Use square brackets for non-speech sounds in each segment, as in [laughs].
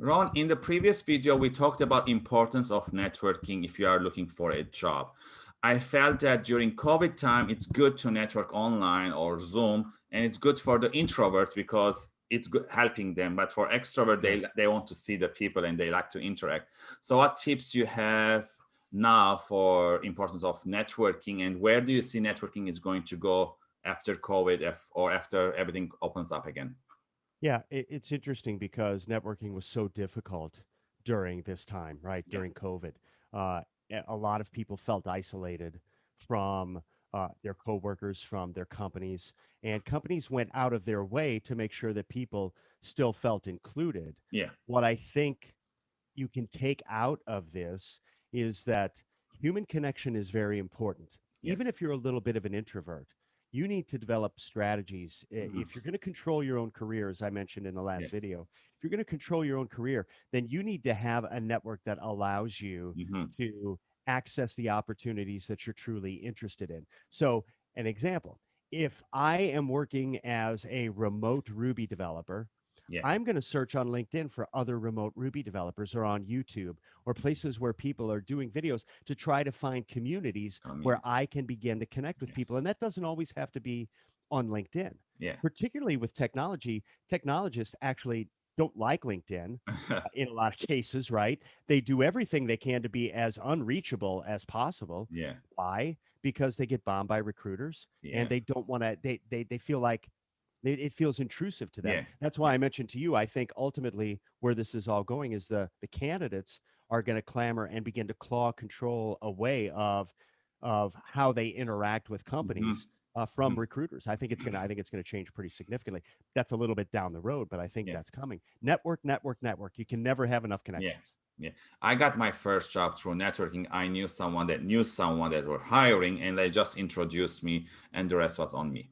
Ron, in the previous video, we talked about importance of networking if you are looking for a job. I felt that during COVID time, it's good to network online or Zoom, and it's good for the introverts because it's good helping them. But for extrovert, they, they want to see the people and they like to interact. So what tips you have now for importance of networking and where do you see networking is going to go after COVID or after everything opens up again? Yeah, it, it's interesting because networking was so difficult during this time, right? Yeah. During COVID. Uh, a lot of people felt isolated from uh, their coworkers, from their companies, and companies went out of their way to make sure that people still felt included. Yeah. What I think you can take out of this is that human connection is very important. Even if you're a little bit of an introvert, you need to develop strategies. I- Mhm. If you're going to control your own career, as I mentioned in the last Yes. video, if you're going to control your own career, then you need to have a network that allows you Mhm. to access the opportunities that you're truly interested in. So, an example, if I am working as a remote Ruby developer, Yeah. I'm going to search on LinkedIn for other remote Ruby developers or on YouTube or places where people are doing videos to try to find communities where I can begin to connect with Yes. people. And that doesn't always have to be on LinkedIn. Yeah. Particularly with technology, technologists actually don't like LinkedIn uh, [laughs] in a lot of cases, right? They do everything they can to be as unreachable as possible. yeah. Why? Because they get bombed by recruiters Yeah. and they don't want to they they they feel like it, it feels intrusive to them. Yeah. That's why I mentioned to you I think ultimately where this is all going is the the candidates are going to clamor and begin to claw control away of of how they interact with Mm-hmm. companies uh, from recruiters. I think it's going to I think it's going to change pretty significantly. That's a little bit down the road, but I think Yeah. that's coming. Network, network, network. You can never have enough connections. Yeah. Yeah. I got my first job through networking. I knew someone that knew someone that were hiring and they just introduced me and the rest was on me.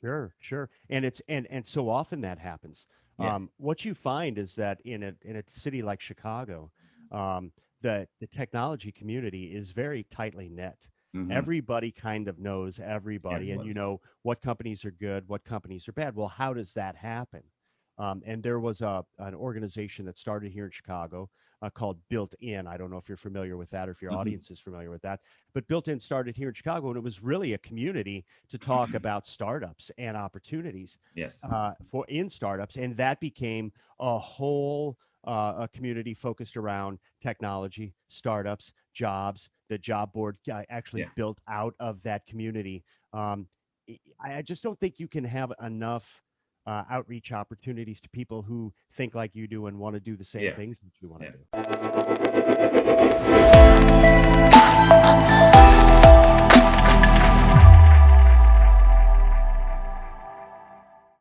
Sure, sure. And it's and and so often that happens. Yeah. Um, what you find is that in a in a city like Chicago, um, the the technology community is very tightly knit. Mhm. Everybody kind of knows everybody, and you know what companies are good, what companies are bad. Well, how does that happen? Um, and there was a an organization that started here in Chicago uh, called Built In. I don't know if you're familiar with that or if your Mhm. audience is familiar with that, but Built In started here in Chicago, and it was really a community to talk [clears throat] about startups and opportunities Yes. uh, for in startups, and that became a whole uh, a community focused around technology, startups, jobs. The job board uh, actually Yeah. built out of that community. Um, I I just don't think you can have enough uh, outreach opportunities to people who think like you do and want to do the same yeah. things that you want to yeah. do.